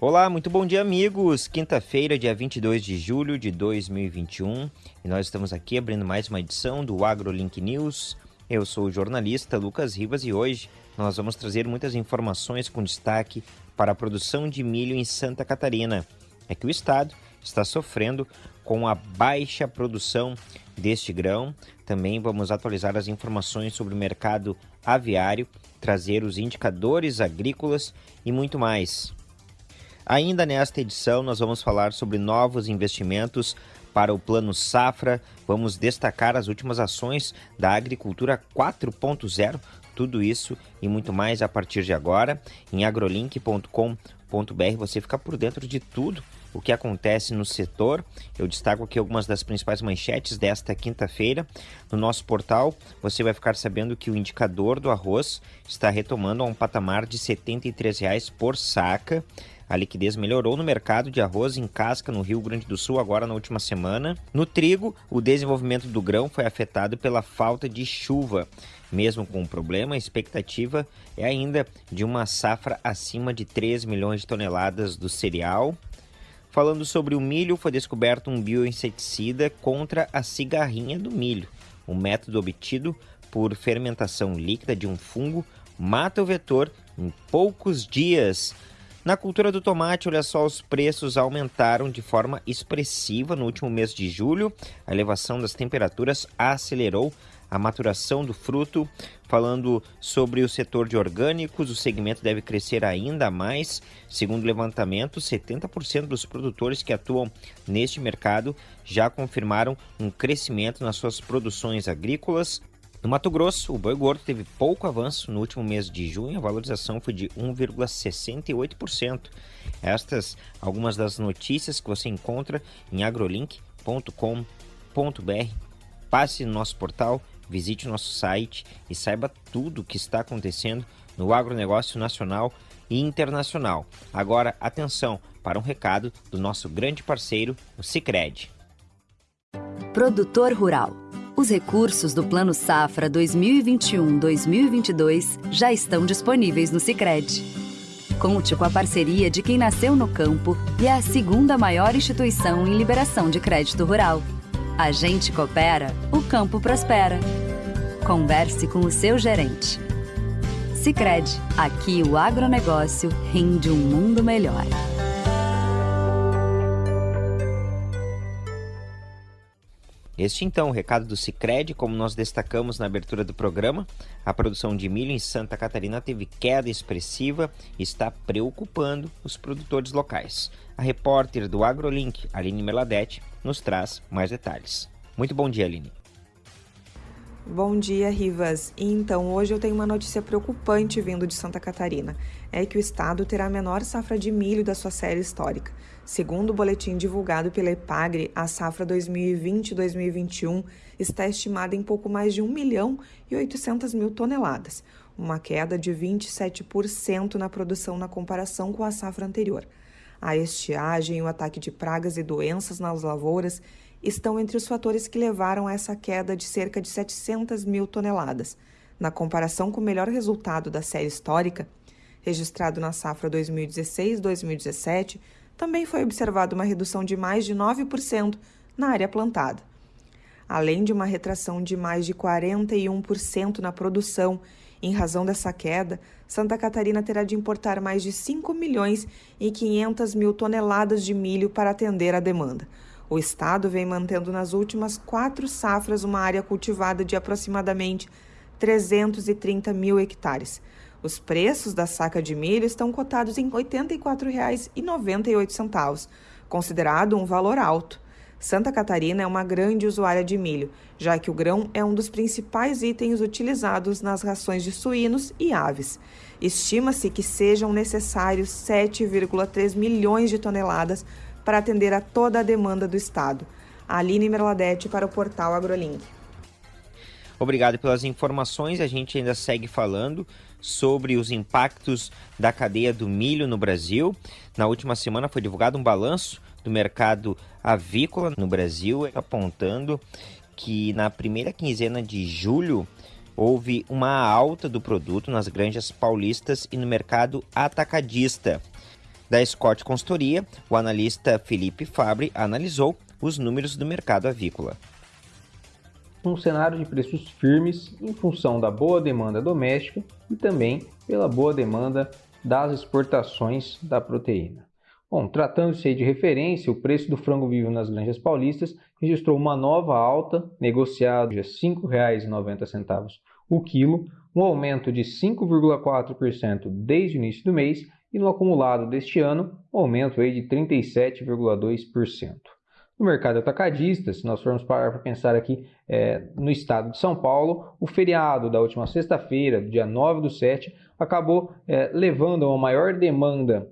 Olá, muito bom dia, amigos. Quinta-feira, dia 22 de julho de 2021, e nós estamos aqui abrindo mais uma edição do AgroLink News. Eu sou o jornalista Lucas Rivas e hoje nós vamos trazer muitas informações com destaque para a produção de milho em Santa Catarina. É que o estado está sofrendo com a baixa produção deste grão. Também vamos atualizar as informações sobre o mercado aviário, trazer os indicadores agrícolas e muito mais. Ainda nesta edição, nós vamos falar sobre novos investimentos para o Plano Safra. Vamos destacar as últimas ações da Agricultura 4.0. Tudo isso e muito mais a partir de agora. Em agrolink.com.br você fica por dentro de tudo o que acontece no setor. Eu destaco aqui algumas das principais manchetes desta quinta-feira. No nosso portal, você vai ficar sabendo que o indicador do arroz está retomando a um patamar de R$ 73,00 por saca. A liquidez melhorou no mercado de arroz em casca no Rio Grande do Sul agora na última semana. No trigo, o desenvolvimento do grão foi afetado pela falta de chuva. Mesmo com o problema, a expectativa é ainda de uma safra acima de 3 milhões de toneladas do cereal. Falando sobre o milho, foi descoberto um bioinseticida contra a cigarrinha do milho. O método obtido por fermentação líquida de um fungo mata o vetor em poucos dias. Na cultura do tomate, olha só, os preços aumentaram de forma expressiva no último mês de julho. A elevação das temperaturas acelerou a maturação do fruto. Falando sobre o setor de orgânicos, o segmento deve crescer ainda mais. Segundo o levantamento, 70% dos produtores que atuam neste mercado já confirmaram um crescimento nas suas produções agrícolas. No Mato Grosso, o boi gordo teve pouco avanço no último mês de junho, a valorização foi de 1,68%. Estas algumas das notícias que você encontra em agrolink.com.br. Passe no nosso portal, visite o nosso site e saiba tudo o que está acontecendo no agronegócio nacional e internacional. Agora, atenção para um recado do nosso grande parceiro, o Cicred. Produtor Rural os recursos do Plano Safra 2021-2022 já estão disponíveis no Sicredi. Conte com a parceria de quem nasceu no campo e é a segunda maior instituição em liberação de crédito rural. A gente coopera, o campo prospera. Converse com o seu gerente. Sicredi, aqui o agronegócio rende um mundo melhor. Este então, o recado do Cicred, como nós destacamos na abertura do programa, a produção de milho em Santa Catarina teve queda expressiva e está preocupando os produtores locais. A repórter do AgroLink, Aline Meladete, nos traz mais detalhes. Muito bom dia, Aline. Bom dia, Rivas. Então, hoje eu tenho uma notícia preocupante vindo de Santa Catarina. É que o estado terá a menor safra de milho da sua série histórica. Segundo o boletim divulgado pela Epagre, a safra 2020-2021 está estimada em pouco mais de 1 milhão e 800 mil toneladas, uma queda de 27% na produção na comparação com a safra anterior. A estiagem, o ataque de pragas e doenças nas lavouras estão entre os fatores que levaram a essa queda de cerca de 700 mil toneladas. Na comparação com o melhor resultado da série histórica, registrado na safra 2016-2017, também foi observada uma redução de mais de 9% na área plantada. Além de uma retração de mais de 41% na produção, em razão dessa queda, Santa Catarina terá de importar mais de 5 milhões e 500 mil toneladas de milho para atender à demanda. O estado vem mantendo nas últimas quatro safras uma área cultivada de aproximadamente 330 mil hectares. Os preços da saca de milho estão cotados em R$ 84,98, considerado um valor alto. Santa Catarina é uma grande usuária de milho, já que o grão é um dos principais itens utilizados nas rações de suínos e aves. Estima-se que sejam necessários 7,3 milhões de toneladas para atender a toda a demanda do Estado. Aline Merladete para o portal AgroLink. Obrigado pelas informações. A gente ainda segue falando sobre os impactos da cadeia do milho no Brasil. Na última semana foi divulgado um balanço do mercado avícola no Brasil, apontando que na primeira quinzena de julho houve uma alta do produto nas granjas paulistas e no mercado atacadista. Da Scott Consultoria, o analista Felipe Fabre analisou os números do mercado avícola. Um cenário de preços firmes em função da boa demanda doméstica e também pela boa demanda das exportações da proteína. Bom, tratando-se de referência, o preço do frango vivo nas granjas paulistas registrou uma nova alta, negociado a R$ 5,90 o quilo, um aumento de 5,4% desde o início do mês e no acumulado deste ano, um aumento aí de 37,2%. No mercado atacadista, se nós formos parar para pensar aqui é, no estado de São Paulo, o feriado da última sexta-feira, dia 9 do 7, acabou é, levando a uma maior demanda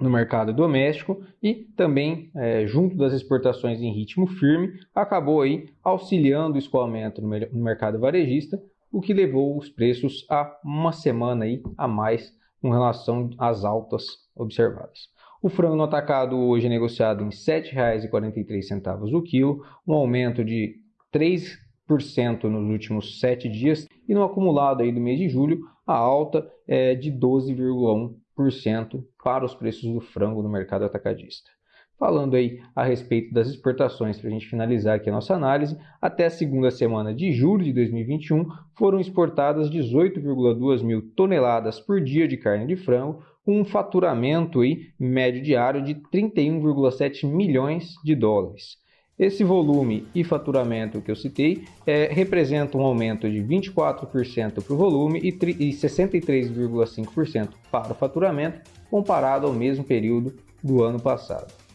no mercado doméstico e também, é, junto das exportações em ritmo firme, acabou aí auxiliando o escoamento no, no mercado varejista, o que levou os preços a uma semana aí a mais com relação às altas observadas. O frango no atacado hoje é negociado em R$ 7,43 o quilo, um aumento de 3% nos últimos sete dias e no acumulado aí do mês de julho a alta é de 12,1% para os preços do frango no mercado atacadista. Falando aí a respeito das exportações, para a gente finalizar aqui a nossa análise, até a segunda semana de julho de 2021 foram exportadas 18,2 mil toneladas por dia de carne de frango, com um faturamento aí, médio diário de 31,7 milhões de dólares. Esse volume e faturamento que eu citei é, representa um aumento de 24% para o volume e, e 63,5% para o faturamento, comparado ao mesmo período do ano passado.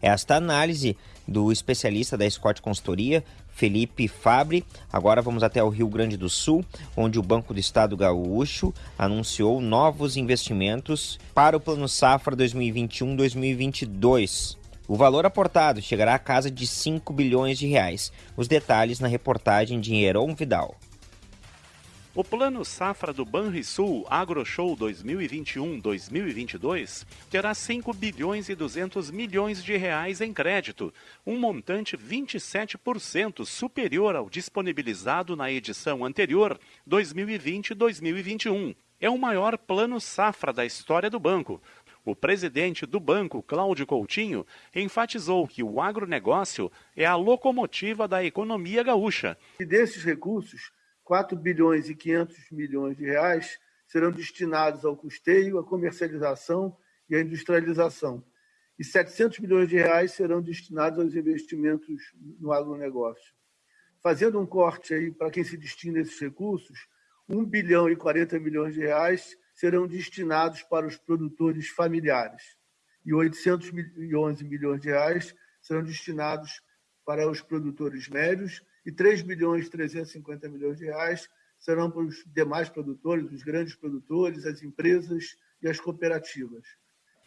Esta análise do especialista da Scott Consultoria, Felipe Fabre. Agora vamos até o Rio Grande do Sul, onde o Banco do Estado Gaúcho anunciou novos investimentos para o Plano Safra 2021-2022. O valor aportado chegará à casa de 5 bilhões de reais. Os detalhes na reportagem de Heron Vidal. O Plano Safra do Banrisul AgroShow 2021-2022 terá 5 bilhões e 200 milhões de reais em crédito, um montante 27% superior ao disponibilizado na edição anterior, 2020-2021. É o maior plano safra da história do banco, o presidente do banco, Cláudio Coutinho, enfatizou que o agronegócio é a locomotiva da economia gaúcha. E desses recursos, 4 bilhões e 500 milhões de reais serão destinados ao custeio, à comercialização e à industrialização. E 700 milhões de reais serão destinados aos investimentos no agronegócio. Fazendo um corte aí para quem se destina esses recursos, 1 bilhão e 40 milhões de reais serão destinados para os produtores familiares e 811 milhões de reais serão destinados para os produtores médios e 3 bilhões e 350 milhões de reais serão para os demais produtores, os grandes produtores, as empresas e as cooperativas.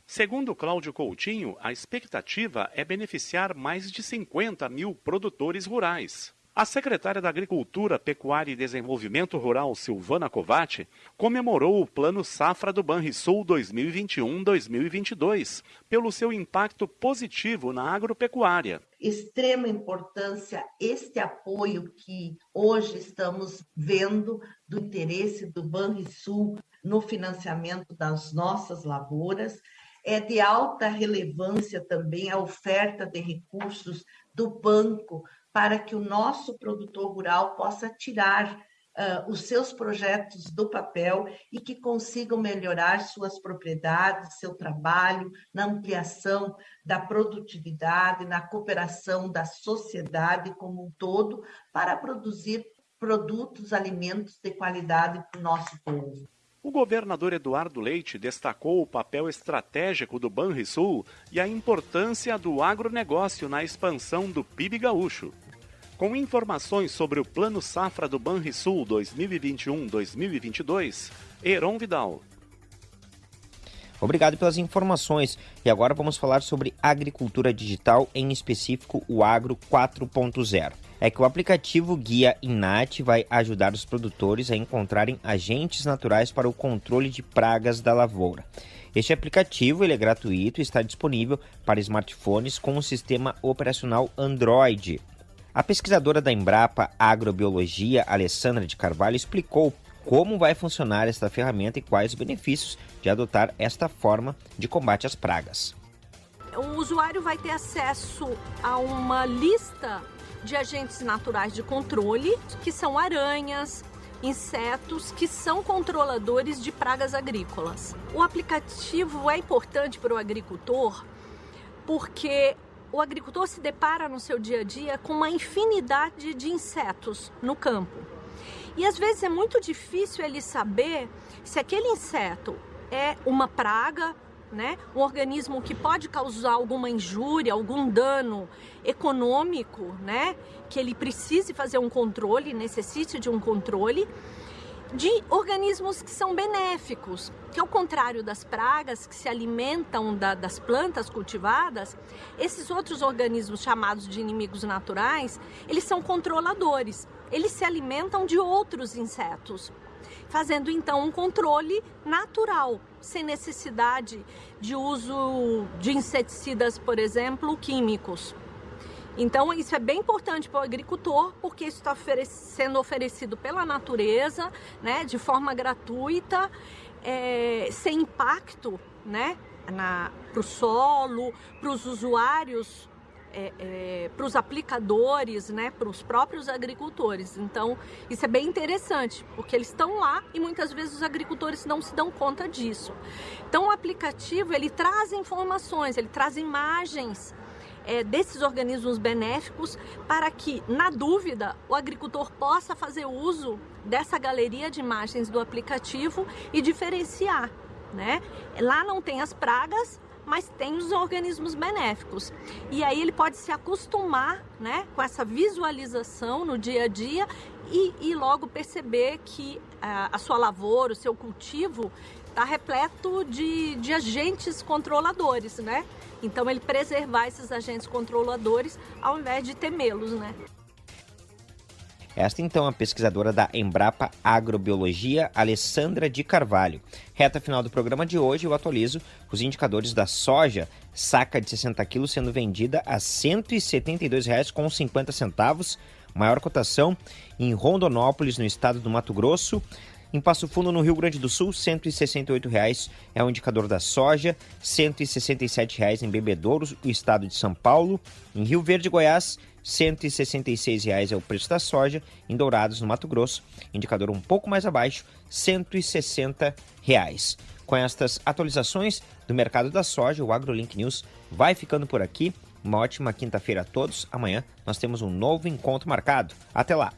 Segundo Cláudio Coutinho, a expectativa é beneficiar mais de 50 mil produtores rurais. A secretária da Agricultura, Pecuária e Desenvolvimento Rural, Silvana Covatti, comemorou o Plano Safra do Banrisul 2021-2022 pelo seu impacto positivo na agropecuária. Extrema importância este apoio que hoje estamos vendo do interesse do Banrisul no financiamento das nossas lavouras. É de alta relevância também a oferta de recursos do banco para que o nosso produtor rural possa tirar uh, os seus projetos do papel e que consigam melhorar suas propriedades, seu trabalho, na ampliação da produtividade, na cooperação da sociedade como um todo, para produzir produtos, alimentos de qualidade para o nosso povo. O governador Eduardo Leite destacou o papel estratégico do Banrisul e a importância do agronegócio na expansão do PIB gaúcho. Com informações sobre o Plano Safra do Banrisul 2021-2022, Heron Vidal. Obrigado pelas informações. E agora vamos falar sobre agricultura digital, em específico o Agro 4.0 é que o aplicativo Guia Inat vai ajudar os produtores a encontrarem agentes naturais para o controle de pragas da lavoura. Este aplicativo ele é gratuito e está disponível para smartphones com o sistema operacional Android. A pesquisadora da Embrapa Agrobiologia, Alessandra de Carvalho, explicou como vai funcionar esta ferramenta e quais os benefícios de adotar esta forma de combate às pragas. O usuário vai ter acesso a uma lista de agentes naturais de controle, que são aranhas, insetos que são controladores de pragas agrícolas. O aplicativo é importante para o agricultor porque o agricultor se depara no seu dia a dia com uma infinidade de insetos no campo. E às vezes é muito difícil ele saber se aquele inseto é uma praga, né? um organismo que pode causar alguma injúria, algum dano econômico, né? que ele precise fazer um controle, necessite de um controle, de organismos que são benéficos, que ao contrário das pragas que se alimentam da, das plantas cultivadas, esses outros organismos chamados de inimigos naturais, eles são controladores, eles se alimentam de outros insetos, fazendo então um controle natural, sem necessidade de uso de inseticidas, por exemplo, químicos. Então, isso é bem importante para o agricultor, porque isso está sendo oferecido pela natureza, né, de forma gratuita, é, sem impacto né, para o solo, para os usuários, é, é, para os aplicadores, né, para os próprios agricultores. Então, isso é bem interessante, porque eles estão lá e muitas vezes os agricultores não se dão conta disso. Então, o aplicativo, ele traz informações, ele traz imagens é, desses organismos benéficos para que, na dúvida, o agricultor possa fazer uso dessa galeria de imagens do aplicativo e diferenciar. Né? Lá não tem as pragas, mas tem os organismos benéficos. E aí ele pode se acostumar né, com essa visualização no dia a dia e, e logo perceber que a, a sua lavoura, o seu cultivo, está repleto de, de agentes controladores, né? Então ele preservar esses agentes controladores ao invés de temê-los, né? Esta então é a pesquisadora da Embrapa Agrobiologia, Alessandra de Carvalho. Reta final do programa de hoje, eu atualizo os indicadores da soja, saca de 60 quilos sendo vendida a R$ 172,50, maior cotação em Rondonópolis, no estado do Mato Grosso. Em Passo Fundo, no Rio Grande do Sul, R$ 168,00 é o indicador da soja, R$ 167,00 em Bebedouro, o estado de São Paulo. Em Rio Verde, Goiás, R$ 166,00 é o preço da soja. Em Dourados, no Mato Grosso, indicador um pouco mais abaixo, R$ 160,00. Com estas atualizações do mercado da soja, o AgroLink News vai ficando por aqui. Uma ótima quinta-feira a todos. Amanhã nós temos um novo encontro marcado. Até lá!